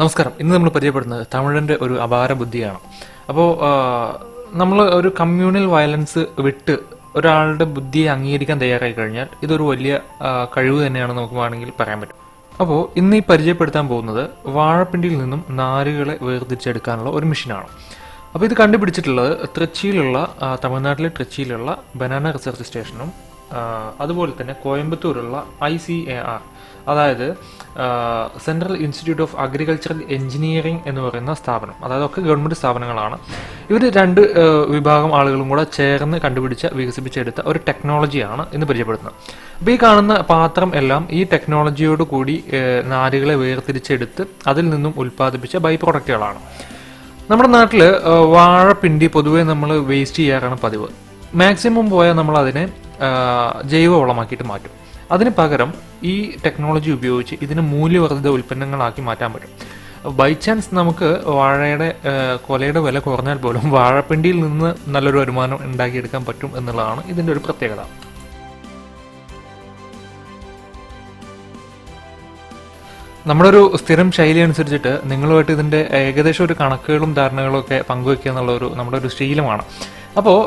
നമസ്കാരം. ഇന്ന് നമ്മൾ പരിചയപ്പെടുന്നത് തമിഴിന്റെ ഒരു അപാര ബുദ്ധിയാണ്. അപ്പോൾ നമ്മൾ ഒരു കമ്മ്യൂണൽ വയലൻസ് വിട്ട് ഒരാളുടെ ബുദ്ധിയെ അംഗീകരിക്കാൻ തയ്യാറായി കഴിഞ്ഞാൽ ഇതൊരു വലിയ കഴിവ് തന്നെയാണ് നമുക്ക് വേണമെങ്കിൽ പറയാൻ പറ്റും. അപ്പോൾ ഇന്ന് ഈ പരിചയപ്പെടുത്താൻ പോകുന്നത് വാഴപ്പിണ്ടിയിൽ നിന്നും നാരുകളെ വേർതിരിച്ചെടുക്കാനുള്ള ഒരു മെഷീനാണ്. അപ്പോൾ ഇത് കണ്ടുപിടിച്ചിട്ടുള്ളത് തൃച്ചിയിലുള്ള തമിഴ്നാട്ടിലെ തൃച്ചിയിലുള്ള ബനാന റിസർച്ച് സ്റ്റേഷനും അതുപോലെ തന്നെ കോയമ്പത്തൂരുള്ള ഐ സി എ ആർ അതായത് central institute of agricultural engineering എന്ന് പറയുന്ന സ്ഥാപനം. അതായത് ഒക്കെ ഗവൺമെന്റ് സ്ഥാപനങ്ങളാണ്. ഇവർ രണ്ട് വിഭാഗം ആളുകളും കൂടെ ചേർന്ന് കണ്ടുപിടിച്ച വികസിപ്പിച്ചെടുത്ത ഒരു ടെക്നോളജിയാണ് ഇന്ന് പരിചയപ്പെടുത്തുന്നത് അപ്പോൾ ഈ കാണുന്ന പാത്രം എല്ലാം ഈ ടെക്നോളജിയോട് കൂടി നാരുകളെ വേർതിരിച്ചെടുത്ത് അതിൽ നിന്നും ഉൽപ്പാദിപ്പിച്ച ബൈ പ്രൊഡക്റ്റുകളാണ് നമ്മുടെ നാട്ടിൽ വാഴപ്പിണ്ടി പൊതുവേ നമ്മൾ വേസ്റ്റ് ചെയ്യാറാണ് പതിവ്. മാക്സിമം പോയാൽ നമ്മൾ അതിനെ ജൈവവളമാക്കിയിട്ട് മാറ്റും. അതിന് പകരം ഈ ടെക്നോളജി ഉപയോഗിച്ച് ഇതിന് മൂല്യവർദ്ധിത ഉൽപ്പന്നങ്ങളാക്കി മാറ്റാൻ പറ്റും. ബൈ ചാൻസ് നമുക്ക് വാഴയുടെ കൊലയുടെ വില കുറഞ്ഞാൽ പോലും വാഴപ്പിണ്ടിയിൽ നിന്ന് നല്ലൊരു വരുമാനം ഉണ്ടാക്കിയെടുക്കാൻ പറ്റും എന്നുള്ളതാണ് ഇതിന്റെ ഒരു പ്രത്യേകത. നമ്മുടെ ഒരു സ്ഥിരം ശൈലി അനുസരിച്ചിട്ട് നിങ്ങളുമായിട്ട് ഇതിന്റെ ഏകദേശം ഒരു കണക്കുകളും ധാരണകളും ഒക്കെ പങ്കുവെക്കുക എന്നുള്ള ഒരു നമ്മുടെ ഒരു ശീലമാണ്. അപ്പോൾ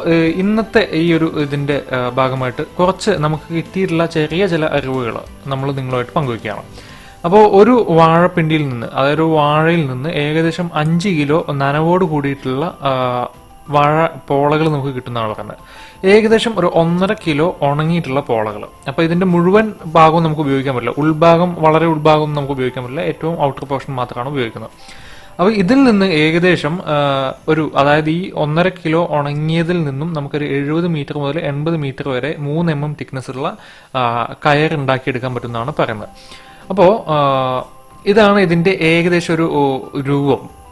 ഇന്നത്തെ ഈ ഒരു ഇതിന്റെ ഭാഗമായിട്ട് കുറച്ച് നമുക്ക് കിട്ടിയിട്ടുള്ള ചെറിയ ചില അറിവുകൾ നമ്മൾ നിങ്ങളുമായിട്ട് പങ്കുവയ്ക്കുകയാണ്. അപ്പോൾ ഒരു വാഴപ്പിണ്ടിയിൽ നിന്ന് അതായത് ഒരു വാഴയിൽ നിന്ന് ഏകദേശം അഞ്ച് കിലോ നനവോട് കൂടിയിട്ടുള്ള വാഴ പോളകൾ നമുക്ക് കിട്ടുന്നതാണ് പറയുന്നത് ഏകദേശം ഒരു ഒന്നര കിലോ ഉണങ്ങിയിട്ടുള്ള പോളകൾ. അപ്പോൾ ഇതിന്റെ മുഴുവൻ ഭാഗവും നമുക്ക് ഉപയോഗിക്കാൻ പറ്റില്ല. ഉൾഭാഗം വളരെ ഉൾഭാഗം നമുക്ക് ഉപയോഗിക്കാൻ പറ്റില്ല. ഏറ്റവും ഔട്ടർ പോർഷൻ മാത്രമാണ് ഉപയോഗിക്കുന്നത്. അപ്പൊ ഇതിൽ നിന്ന് ഏകദേശം ഒരു അതായത് ഈ ഒന്നര കിലോ ഉണങ്ങിയതിൽ നിന്നും നമുക്കൊരു എഴുപത് മീറ്റർ മുതൽ എൺപത് മീറ്റർ വരെ മൂന്ന് എം എം തിക്നെസ് ഉള്ള കയർ ഉണ്ടാക്കിയെടുക്കാൻ പറ്റുന്നതാണ് പറയുന്നത്. അപ്പോൾ ഇതാണ് ഇതിന്റെ ഏകദേശം ഒരു രൂപം.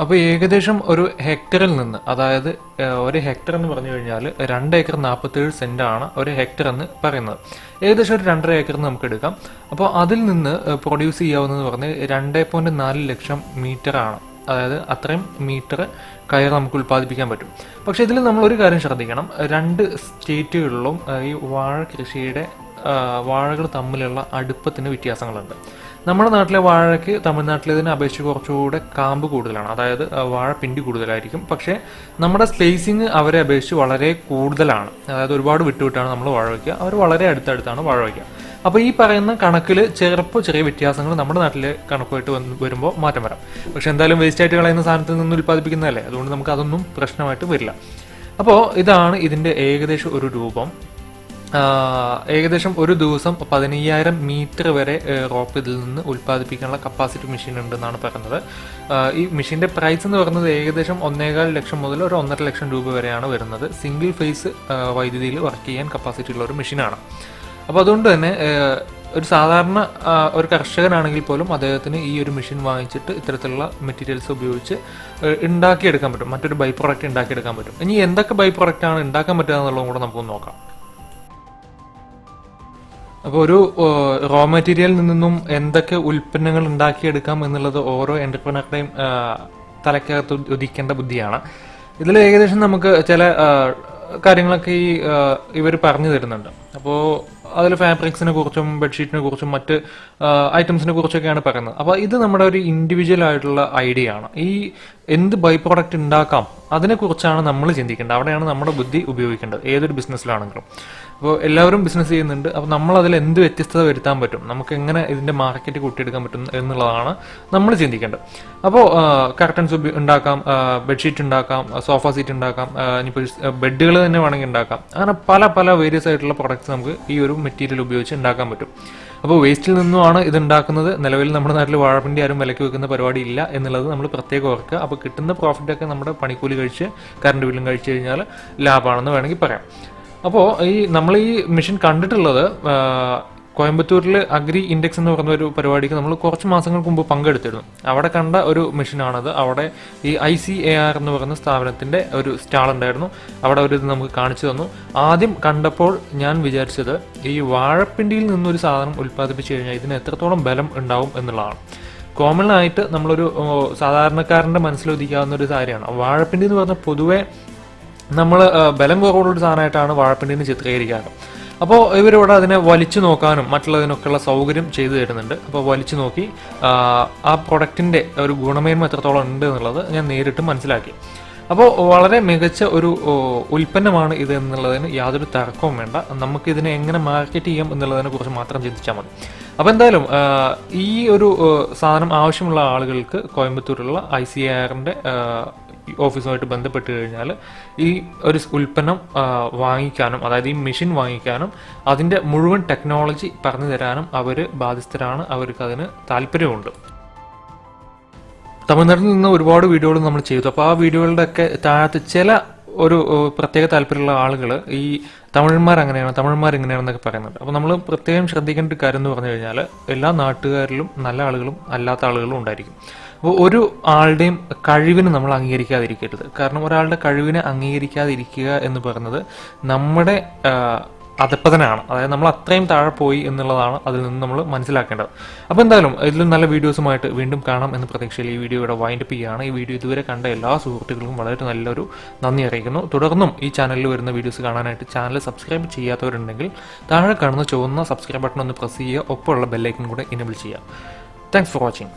അപ്പോൾ ഏകദേശം ഒരു ഹെക്ടറിൽ നിന്ന് അതായത് ഒരു ഹെക്ടർ എന്ന് പറഞ്ഞു കഴിഞ്ഞാൽ രണ്ട് ഏക്കർ നാൽപ്പത്തേഴ് ആണ് ഒരു ഹെക്ടർ എന്ന് പറയുന്നത്. ഏകദേശം ഒരു രണ്ടര ഏക്കർ നമുക്ക് എടുക്കാം. അപ്പോൾ അതിൽ നിന്ന് പ്രൊഡ്യൂസ് ചെയ്യാവുന്നതെന്ന് പറഞ്ഞ് രണ്ട് പോയിന്റ് നാല് ലക്ഷം മീറ്റർ ആണ്. അതായത് അത്രയും മീറ്റർ കയർ നമുക്ക് ഉൽപ്പാദിപ്പിക്കാൻ പറ്റും. പക്ഷെ ഇതിൽ നമ്മൾ ഒരു കാര്യം ശ്രദ്ധിക്കണം. രണ്ട് സ്റ്റേറ്റുകളിലും ഈ വാഴ കൃഷിയുടെ വാഴകൾ തമ്മിലുള്ള അടുപ്പത്തിന് വ്യത്യാസങ്ങളുണ്ട്. നമ്മുടെ നാട്ടിലെ വാഴയ്ക്ക് തമിഴ്നാട്ടിലേതിനെ അപേക്ഷിച്ച് കുറച്ചുകൂടെ കാമ്പ് കൂടുതലാണ്. അതായത് വാഴ പിണ്ടി കൂടുതലായിരിക്കും. പക്ഷേ നമ്മുടെ സ്ലേസിങ് അവരെ അപേക്ഷിച്ച് വളരെ കൂടുതലാണ്. അതായത് ഒരുപാട് വിട്ടുവിട്ടാണ് നമ്മൾ വാഴ വയ്ക്കുക. അവർ വളരെ അടുത്തടുത്താണ് വാഴ വയ്ക്കുക. അപ്പോൾ ഈ പറയുന്ന കണക്കിൽ ചെറുപ്പോൾ ചെറിയ വ്യത്യാസങ്ങൾ നമ്മുടെ നാട്ടിലെ കണക്കുമായിട്ട് വന്ന് വരുമ്പോൾ മാറ്റം വരാം. പക്ഷെ എന്തായാലും വേസ്റ്റ് ആയിട്ട് കളയുന്ന സാധനത്തിൽ നിന്ന് ഉൽപ്പാദിപ്പിക്കുന്നതല്ലേ? അതുകൊണ്ട് നമുക്ക് അതൊന്നും പ്രശ്നമായിട്ട് വരില്ല. അപ്പോൾ ഇതാണ് ഇതിന്റെ ഏകദേശം ഒരു രൂപം. ഏകദേശം ഒരു ദിവസം പതിനയ്യായിരം മീറ്റർ വരെ റോപ്പ് ഇതിൽ നിന്ന് ഉൽപ്പാദിപ്പിക്കാനുള്ള കപ്പാസിറ്റി മെഷീൻ ഉണ്ടെന്നാണ് പറയുന്നത്. ഈ മെഷീന്റെ പ്രൈസ് എന്ന് പറയുന്നത് ഏകദേശം ഒന്നേകാൽ ലക്ഷം മുതൽ ഒരു ഒന്നര ലക്ഷം രൂപ വരെയാണ് വരുന്നത്. സിംഗിൾ ഫേസ് വൈദ്യുതിയിൽ വർക്ക് ചെയ്യാൻ കപ്പാസിറ്റി ഉള്ള ഒരു മെഷീനാണ് അപ്പോൾ അതുകൊണ്ട് തന്നെ ഒരു സാധാരണ ഒരു കർഷകനാണെങ്കിൽ പോലും അദ്ദേഹത്തിന് ഈ ഒരു മെഷീൻ വാങ്ങിച്ചിട്ട് ഇത്തരത്തിലുള്ള മെറ്റീരിയൽസ് ഉപയോഗിച്ച് ഉണ്ടാക്കിയെടുക്കാൻ പറ്റും. മറ്റൊരു ബൈ പ്രോഡക്റ്റ് ഉണ്ടാക്കിയെടുക്കാൻ പറ്റും. ഇനി എന്തൊക്കെ ബൈ ആണ് ഉണ്ടാക്കാൻ പറ്റുക എന്നുള്ളതും കൂടെ നമുക്കൊന്ന് നോക്കാം. അപ്പോൾ ഒരു റോ മെറ്റീരിയലിൽ നിന്നും എന്തൊക്കെ ഉൽപ്പന്നങ്ങൾ ഉണ്ടാക്കിയെടുക്കാം എന്നുള്ളത് ഓരോ എന്റർപ്രണറുടെയും തലക്കകത്ത് ഉദി- ഉദിക്കേണ്ട ബുദ്ധിയാണ്. ഇതിൽ ഏകദേശം നമുക്ക് ചില കാര്യങ്ങളൊക്കെ ഈ ഇവർ പറഞ്ഞു തരുന്നുണ്ട്. അപ്പോൾ അതിൽ ഫാബ്രിക്സിനെ കുറിച്ചും ബെഡ്ഷീറ്റിനെ കുറിച്ചും മറ്റ് ഐറ്റംസിനെ കുറിച്ചൊക്കെയാണ് പറയുന്നത്. അപ്പോൾ ഇത് നമ്മുടെ ഒരു ഇൻഡിവിജ്വൽ ആയിട്ടുള്ള ഐഡിയ ആണ്. ഈ എന്ത് ബൈ പ്രോഡക്റ്റ് ഉണ്ടാക്കാം അതിനെക്കുറിച്ചാണ് നമ്മൾ ചിന്തിക്കേണ്ടത്. അവിടെയാണ് നമ്മുടെ ബുദ്ധി ഉപയോഗിക്കേണ്ടത് ഏതൊരു ബിസിനസ്സിലാണെങ്കിലും അപ്പോൾ എല്ലാവരും ബിസിനസ് ചെയ്യുന്നുണ്ട് അപ്പോൾ നമ്മൾ അതിൽ എന്ത് വ്യത്യസ്തത വരുത്താൻ പറ്റും? നമുക്ക് എങ്ങനെ ഇതിന്റെ മാർക്കറ്റ് കൂട്ടിയെടുക്കാൻ പറ്റും എന്നുള്ളതാണ് നമ്മൾ ചിന്തിക്കേണ്ടത്. അപ്പോൾ കർട്ടൻസ് ഉണ്ടാക്കാം ബെഡ്ഷീറ്റ് ഉണ്ടാക്കാം സോഫ സീറ്റ് ഉണ്ടാക്കാം ഇനിയിപ്പോൾ ബെഡുകൾ തന്നെ വേണമെങ്കിൽ ഉണ്ടാക്കാം. അങ്ങനെ പല പല വേരിയസ് ആയിട്ടുള്ള പ്രൊഡക്ട്സ് നമുക്ക് ഈ ഒരു മെറ്റീരിയൽ ഉപയോഗിച്ച് ഉണ്ടാക്കാൻ പറ്റും. അപ്പോൾ വേസ്റ്റിൽ നിന്നുമാണ് ഇത് ഉണ്ടാക്കുന്നത് നിലവിൽ നമ്മുടെ നാട്ടിൽ വാഴപ്പിണ്ടി ആരും വിലക്ക് വെക്കുന്ന പരിപാടി ഇല്ല എന്നുള്ളത് നമ്മൾ പ്രത്യേകം ഓർക്കുക. അപ്പോൾ കിട്ടുന്ന പ്രോഫിറ്റ് ഒക്കെ നമ്മുടെ പണിക്കൂലി കഴിച്ച് കറണ്ട് ബില്ലും കഴിച്ച് കഴിഞ്ഞാൽ ലാഭമാണെന്ന് വേണമെങ്കിൽ പറയാം. അപ്പോൾ ഈ നമ്മൾ ഈ മെഷീൻ കണ്ടിട്ടുള്ളത് കോയമ്പത്തൂരിൽ അഗ്രി ഇൻഡെക്സ് എന്ന് പറഞ്ഞ ഒരു പരിപാടിക്ക് നമ്മൾ കുറച്ച് മാസങ്ങൾക്ക് മുമ്പ് പങ്കെടുത്തിരുന്നു. അവിടെ കണ്ട ഒരു മെഷീനാണത്. അവിടെ ഈ ഐ സി എ ആർ എന്ന് പറയുന്ന സ്ഥാപനത്തിന്റെ ഒരു സ്റ്റാൾ ഉണ്ടായിരുന്നു. അവിടെ ഒരു ഇത് നമുക്ക് കാണിച്ചു തന്നു. ആദ്യം കണ്ടപ്പോൾ ഞാൻ വിചാരിച്ചത് ഈ വാഴപ്പിണ്ടിയിൽ നിന്നൊരു സാധനം ഉൽപ്പാദിപ്പിച്ചു കഴിഞ്ഞാൽ ഇതിന് എത്രത്തോളം ബലം ഉണ്ടാവും എന്നുള്ളതാണ്. കോമൺ ആയിട്ട് നമ്മളൊരു സാധാരണക്കാരന്റെ മനസ്സിലൊതുക്കാവുന്ന ഒരു കാര്യമാണ്. വാഴപ്പിണ്ടി എന്ന് പറഞ്ഞാൽ പൊതുവേ നമ്മൾ ബലം കുറവുള്ള ഒരു സാധനമായിട്ടാണ് വാഴപ്പിണ്ടിനെ ചിത്രീകരിക്കാറ്. അപ്പോൾ ഇവരിവിടെ അതിനെ വലിച്ചു നോക്കാനും മറ്റുള്ളതിനൊക്കെയുള്ള സൗകര്യം ചെയ്തു തരുന്നുണ്ട്. അപ്പോൾ വലിച്ചു നോക്കി ആ, പ്രൊഡക്റ്റിന്റെ ഒരു ഗുണമേന്മ എത്രത്തോളം ഉണ്ട് എന്നുള്ളത് ഞാൻ നേരിട്ട് മനസ്സിലാക്കി. അപ്പോൾ വളരെ മികച്ച ഒരു ഉൽപ്പന്നമാണ് ഇത് എന്നുള്ളതിന് യാതൊരു തർക്കവും വേണ്ട. നമുക്കിതിനെ എങ്ങനെ മാർക്കറ്റ് ചെയ്യാം എന്നുള്ളതിനെ കുറിച്ച് മാത്രം ചിന്തിച്ചാൽ മതി. അപ്പോൾ എന്തായാലും ഈ ഒരു സാധനം ആവശ്യമുള്ള ആളുകൾക്ക് കോയമ്പത്തൂരിലുള്ള ഐ സി ആറിന്റെ ഓഫീസുമായിട്ട് ബന്ധപ്പെട്ട് കഴിഞ്ഞാൽ ഈ ഒരു ഉൽപ്പന്നം വാങ്ങിക്കാനും അതായത് ഈ മെഷീൻ വാങ്ങിക്കാനും അതിന്റെ മുഴുവൻ ടെക്നോളജി പറഞ്ഞു തരാനും അവർ ബാധ്യസ്ഥരാണ്. അവർക്ക് അതിന് താല്പര്യമുണ്ട്. തമിഴ്നാട്ടിൽ നിന്ന് ഒരുപാട് വീഡിയോകൾ നമ്മൾ ചെയ്തു. അപ്പോൾ ആ വീഡിയോകളുടെ ഒക്കെ താഴത്ത് ചില ഒരു പ്രത്യേക താല്പര്യമുള്ള ആളുകൾ ഈ തമിഴന്മാർ അങ്ങനെയാണ് തമിഴന്മാർ ഇങ്ങനെയാണെന്നൊക്കെ പറയുന്നത് അപ്പോൾ നമ്മൾ പ്രത്യേകം ശ്രദ്ധിക്കേണ്ട ഒരു കാര്യം എന്ന് പറഞ്ഞു കഴിഞ്ഞാൽ എല്ലാ നാട്ടുകാരിലും നല്ല ആളുകളും അല്ലാത്ത ആളുകളും ഉണ്ടായിരിക്കും. ഒരു ആളുടെയും കഴിവിന് നമ്മൾ അംഗീകരിക്കാതിരിക്കരുത്. കാരണം ഒരാളുടെ കഴിവിനെ അംഗീകരിക്കാതിരിക്കുക എന്ന് പറയുന്നത് നമ്മുടെ അതപ്പതനാണ് അതായത് നമ്മൾ അത്രയും താഴെ പോയി എന്നുള്ളതാണ് അതിൽ നിന്ന് നമ്മൾ മനസ്സിലാക്കേണ്ടത്. അപ്പോൾ എന്തായാലും ഇതിലും നല്ല വീഡിയോസുമായിട്ട് വീണ്ടും കാണാം എന്ന പ്രതീക്ഷയിൽ ഈ വീഡിയോ ഇവിടെ വൈൻഡപ്പ് ചെയ്യുകയാണ്. ഈ വീഡിയോ ഇതുവരെ കണ്ട എല്ലാ സുഹൃത്തുക്കൾക്കും വളരെ നല്ലൊരു നന്ദി അറിയിക്കുന്നു. തുടർന്നും ഈ ചാനലിൽ വരുന്ന വീഡിയോസ് കാണാനായിട്ട് ചാനൽ സബ്സ്ക്രൈബ് ചെയ്യാത്തവരുണ്ടെങ്കിൽ താഴെ കാണുന്ന ചുവന്ന സബ്സ്ക്രൈബ് ബട്ടൺ ഒന്ന് പ്രസ് ചെയ്യുക. ഒപ്പമുള്ള ബെല്ലൈക്കൺ കൂടെ ഇനബിൾ ചെയ്യുക. Thanks for watching